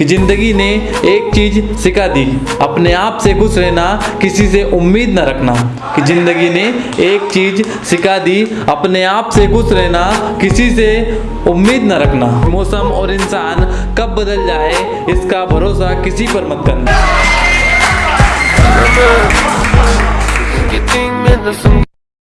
कि ज़िंदगी ने एक चीज़ सिखा दी, अपने आप से खुश रहना, किसी से उम्मीद न रखना। कि ज़िंदगी ने एक चीज़ सिखा दी, अपने आप से खुश रहना, किसी से उम्मीद न रखना। मौसम और इंसान कब बदल जाए, इसका भरोसा किसी पर मत करना।